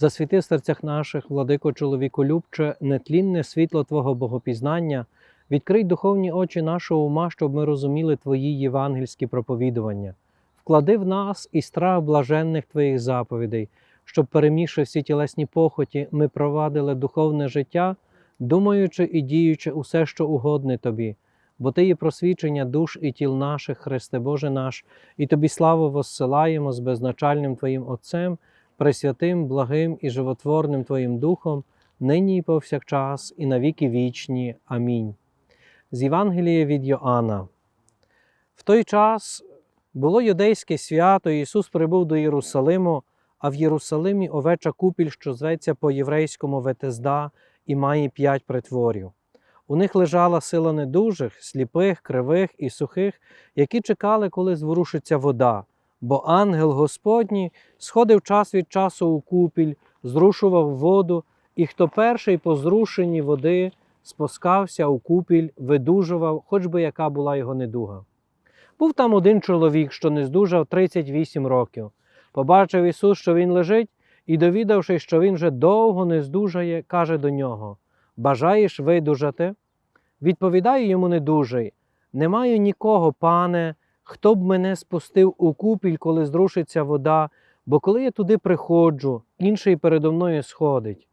Засвіти в серцях наших, владико чоловіколюбче, нетлінне світло Твого богопізнання, відкрий духовні очі нашого ума, щоб ми розуміли Твої євангельські проповідування. Вклади в нас і страх блаженних Твоїх заповідей, щоб, перемігши всі тілесні похоті, ми провадили духовне життя, думаючи і діючи усе, що угодне Тобі, бо Ти є просвічення душ і тіл наших, Христе Боже наш, і Тобі славу воссилаємо з безначальним Твоїм Отцем, пресвятим, благим і животворним Твоїм Духом, нині і повсякчас, і навіки вічні. Амінь. З Євангелія від Йоанна. В той час було юдейське свято, Ісус прибув до Єрусалиму, а в Єрусалимі овеча купіль, що зветься по-єврейському Ветезда, і має п'ять притворів. У них лежала сила недужих, сліпих, кривих і сухих, які чекали, коли зворушиться вода. Бо ангел Господній сходив час від часу у купіль, зрушував воду, і хто перший по зрушенні води спускався у купіль, видужував, хоч би яка була його недуга. Був там один чоловік, що не здужав 38 років. Побачив Ісус, що він лежить, і, довідавшись, що він вже довго не здужає, каже до нього: Бажаєш видужати? Відповідає йому недужий: Не маю нікого, пане, хто б мене спустив у купіль, коли зрушиться вода, бо коли я туди приходжу, інший передо мною сходить.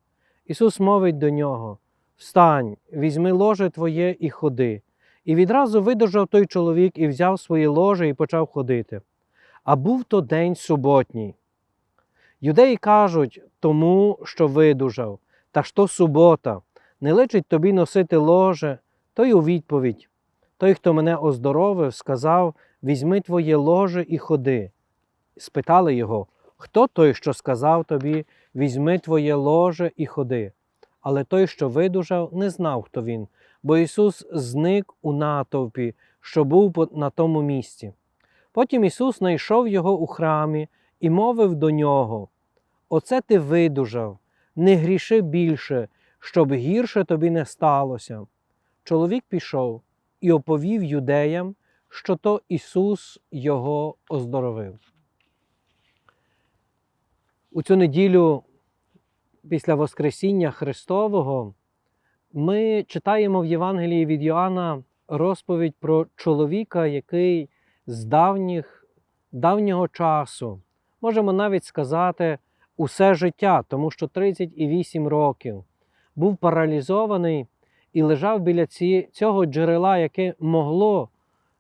Ісус мовить до нього: Встань, візьми ложе твоє і ходи. І відразу видужав той чоловік і взяв своє ложе і почав ходити. А був то день суботній. Юдеї кажуть тому, що видужав, та то субота, не личить тобі носити ложе, той у відповідь. Той, хто мене оздоровив, сказав: Візьми твоє ложе і ходи. Спитали його, хто той, що сказав тобі, візьми твоє ложе і ходи. Але той, що видужав, не знав, хто він, бо Ісус зник у натовпі, що був на тому місці. Потім Ісус знайшов його у храмі і мовив до нього: Оце ти видужав, не гріши більше, щоб гірше тобі не сталося. Чоловік пішов і оповів юдеям, що то Ісус його оздоровив. У цю неділю після Воскресіння Христового ми читаємо в Євангелії від Йоанна розповідь про чоловіка, який з давніх, давнього часу, можемо навіть сказати, усе життя, тому що 38 років був паралізований і лежав біля ці, цього джерела, яке могло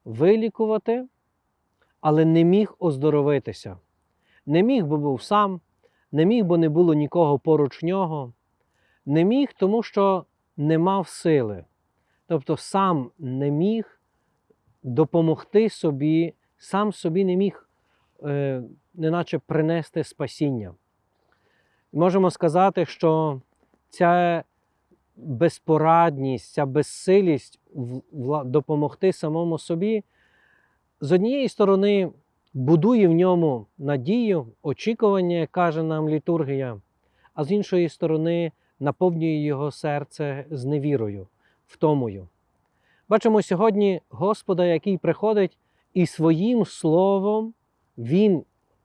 вилікувати, але не міг оздоровитися. Не міг, бо був сам, не міг, бо не було нікого поруч нього, не міг, тому що не мав сили. Тобто сам не міг допомогти собі, сам собі не міг, е, неначе принести спасіння. Можемо сказати, що ця безпорадність, ця безсилість допомогти самому собі, з однієї сторони, будує в ньому надію, очікування, як каже нам літургія, а з іншої сторони, наповнює його серце зневірою, втомою. Бачимо сьогодні Господа, який приходить і своїм словом, Він,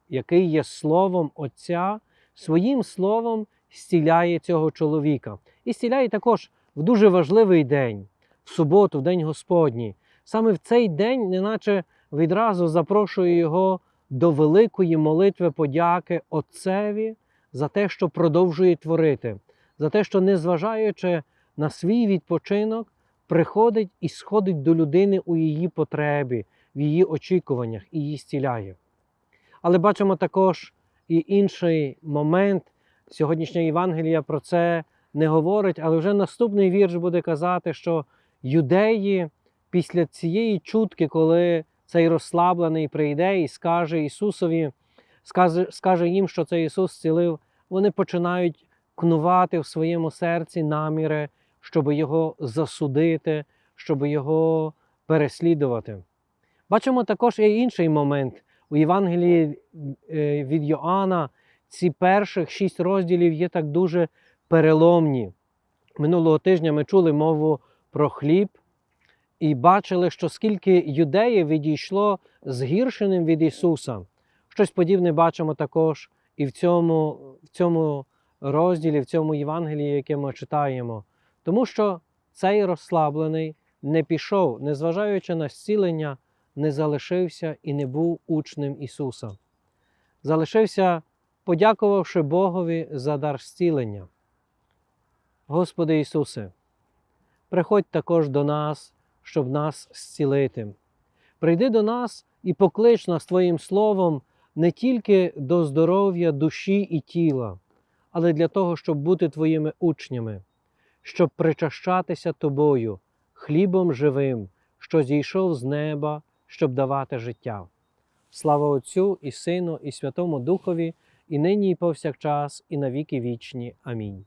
який є словом Отця, своїм словом зціляє цього чоловіка. І зціляє також в дуже важливий день, в суботу, в день Господній. Саме в цей день, неначе відразу запрошує його до великої молитви подяки Отцеві за те, що продовжує творити, за те, що, незважаючи на свій відпочинок, приходить і сходить до людини у її потребі, в її очікуваннях і її зціляє. Але бачимо також і інший момент. Сьогоднішня Євангелія про це не говорить, але вже наступний вірш буде казати, що юдеї після цієї чутки, коли цей розслаблений прийде і скаже Ісусові, скаже, скаже їм, що це Ісус зцілив, вони починають кнувати в своєму серці наміри, щоб його засудити, щоб його переслідувати. Бачимо також і інший момент. У Євангелії е, від Йоанна ці перших шість розділів є так дуже переломні. Минулого тижня ми чули мову про хліб і бачили, що скільки юдеїв відійшло згіршеним від Ісуса. Щось подібне бачимо також і в цьому, в цьому розділі в цьому Євангелії, яке ми читаємо, тому що цей розслаблений не пішов, незважаючи на зцілення, не залишився і не був учнем Ісуса. Залишився, подякувавши Богові за дар зцілення. Господи Ісусе, приходь також до нас, щоб нас зцілити. Прийди до нас і поклич нас Твоїм Словом не тільки до здоров'я душі і тіла, але для того, щоб бути Твоїми учнями, щоб причащатися Тобою, хлібом живим, що зійшов з неба, щоб давати життя. Слава Отцю і Сину, і Святому Духові, і нині, і повсякчас, і на віки вічні. Амінь.